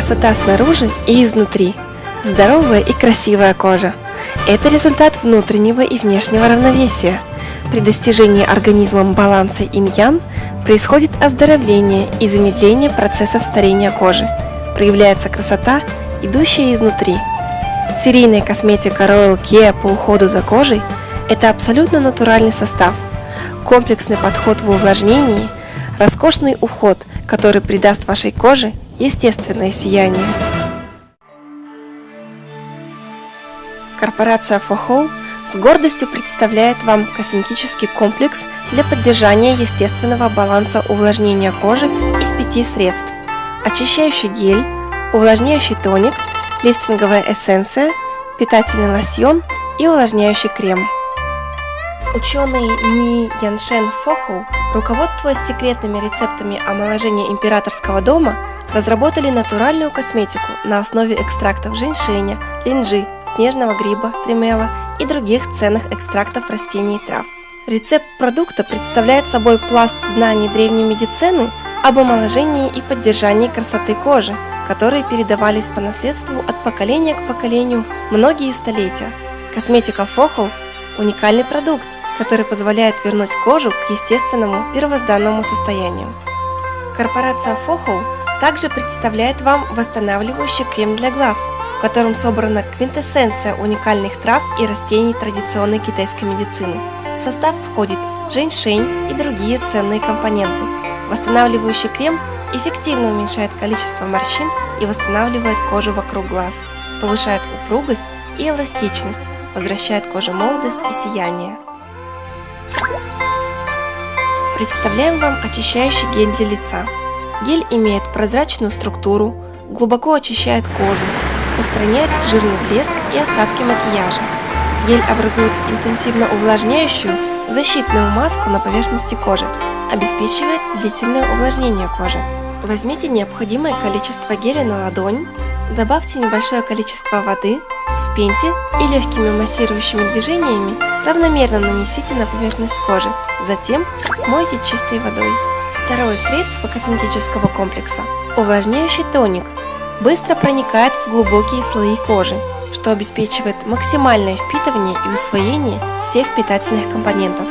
красота снаружи и изнутри. Здоровая и красивая кожа. Это результат внутреннего и внешнего равновесия. При достижении организмом баланса инь-ян происходит оздоровление и замедление процессов старения кожи. Проявляется красота, идущая изнутри. Серийная косметика Royal Care по уходу за кожей – это абсолютно натуральный состав, комплексный подход в увлажнении, роскошный уход, который придаст вашей коже естественное сияние. Корпорация Фохоу с гордостью представляет вам косметический комплекс для поддержания естественного баланса увлажнения кожи из пяти средств. Очищающий гель, увлажняющий тоник, лифтинговая эссенция, питательный лосьон и увлажняющий крем. Ученые Ни Яншен Фоху, руководствуясь секретными рецептами омоложения императорского дома, разработали натуральную косметику на основе экстрактов женьшеня, линджи, снежного гриба, тремела и других ценных экстрактов растений и трав. Рецепт продукта представляет собой пласт знаний древней медицины об омоложении и поддержании красоты кожи, которые передавались по наследству от поколения к поколению многие столетия. Косметика Фоху – уникальный продукт, который позволяет вернуть кожу к естественному первозданному состоянию. Корпорация Фохоу также представляет вам восстанавливающий крем для глаз, в котором собрана квинтэссенция уникальных трав и растений традиционной китайской медицины. В состав входит женьшень и другие ценные компоненты. Восстанавливающий крем эффективно уменьшает количество морщин и восстанавливает кожу вокруг глаз, повышает упругость и эластичность, возвращает коже молодость и сияние. Представляем вам очищающий гель для лица. Гель имеет прозрачную структуру, глубоко очищает кожу, устраняет жирный блеск и остатки макияжа. Гель образует интенсивно увлажняющую защитную маску на поверхности кожи, обеспечивает длительное увлажнение кожи. Возьмите необходимое количество геля на ладонь, добавьте небольшое количество воды, вспеньте и легкими массирующими движениями равномерно нанесите на поверхность кожи, затем смойте чистой водой. Второе средство косметического комплекса – увлажняющий тоник – быстро проникает в глубокие слои кожи, что обеспечивает максимальное впитывание и усвоение всех питательных компонентов.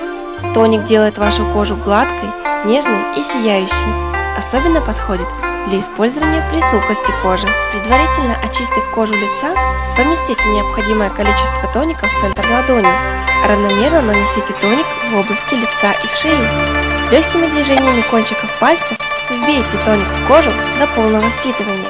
Тоник делает вашу кожу гладкой, нежной и сияющей. Особенно подходит для использования при сухости кожи. Предварительно очистив кожу лица, поместите необходимое количество тоника в центр ладони. Равномерно нанесите тоник в области лица и шеи. Легкими движениями кончиков пальцев вбейте тоник в кожу до полного впитывания.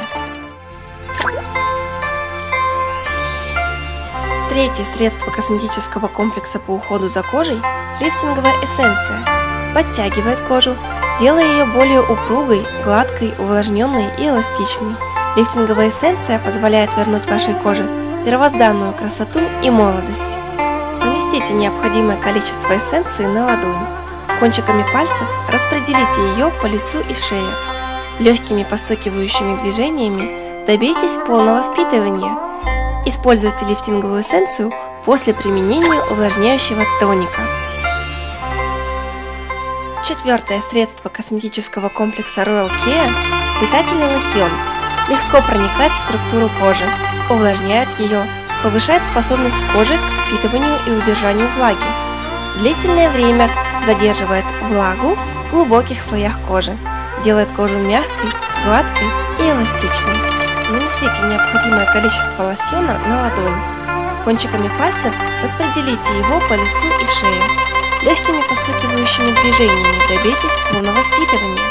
Третье средство косметического комплекса по уходу за кожей – лифтинговая эссенция. Подтягивает кожу, делая ее более упругой, гладкой, увлажненной и эластичной. Лифтинговая эссенция позволяет вернуть вашей коже первозданную красоту и молодость. Поместите необходимое количество эссенции на ладонь. Кончиками пальцев распределите ее по лицу и шее. Легкими постукивающими движениями добейтесь полного впитывания – Используйте лифтинговую эссенцию после применения увлажняющего тоника. Четвертое средство косметического комплекса Royal Care – питательный лосьон. Легко проникает в структуру кожи, увлажняет ее, повышает способность кожи к впитыванию и удержанию влаги. Длительное время задерживает влагу в глубоких слоях кожи, делает кожу мягкой, гладкой и эластичной. Нанесите необходимое количество лосьона на ладонь. Кончиками пальцев распределите его по лицу и шее. Легкими постукивающими движениями добейтесь полного впитывания.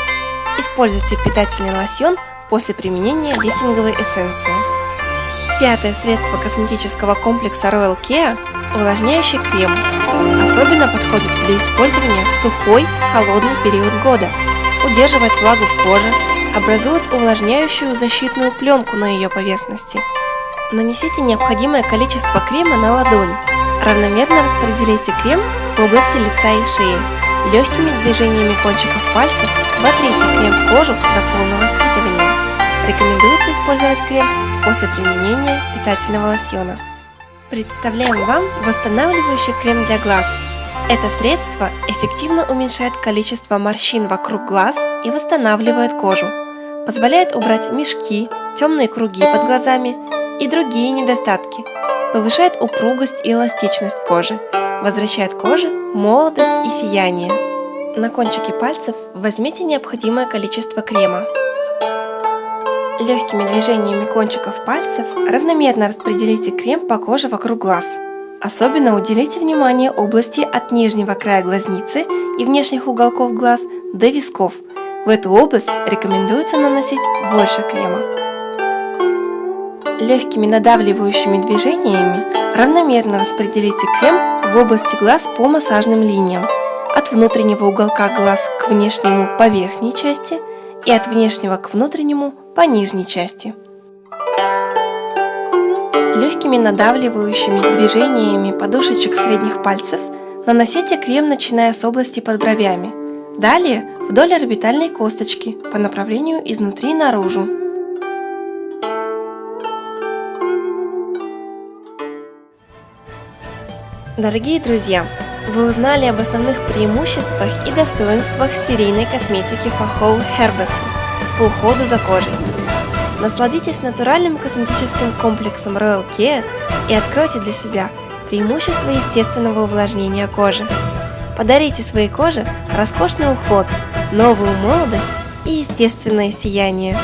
Используйте питательный лосьон после применения лифтинговой эссенции. Пятое средство косметического комплекса Royal Care – увлажняющий крем. Особенно подходит для использования в сухой, холодный период года. Удерживает влагу в коже, образует увлажняющую защитную пленку на ее поверхности. Нанесите необходимое количество крема на ладонь. Равномерно распределите крем в области лица и шеи. Легкими движениями кончиков пальцев вотрите крем в кожу до полного впитывания. Рекомендуется использовать крем после применения питательного лосьона. Представляем вам восстанавливающий крем для глаз. Это средство эффективно уменьшает количество морщин вокруг глаз и восстанавливает кожу позволяет убрать мешки, темные круги под глазами и другие недостатки, повышает упругость и эластичность кожи, возвращает коже молодость и сияние. На кончике пальцев возьмите необходимое количество крема. Легкими движениями кончиков пальцев равномерно распределите крем по коже вокруг глаз. Особенно уделите внимание области от нижнего края глазницы и внешних уголков глаз до висков. В эту область рекомендуется наносить больше крема. Легкими надавливающими движениями равномерно распределите крем в области глаз по массажным линиям, от внутреннего уголка глаз к внешнему по верхней части и от внешнего к внутреннему по нижней части. Легкими надавливающими движениями подушечек средних пальцев наносите крем, начиная с области под бровями. Далее вдоль орбитальной косточки по направлению изнутри наружу. Дорогие друзья, вы узнали об основных преимуществах и достоинствах серийной косметики Фахоу Herbert по уходу за кожей. Насладитесь натуральным косметическим комплексом Royal Care и откройте для себя преимущества естественного увлажнения кожи. Подарите своей коже роскошный уход, новую молодость и естественное сияние.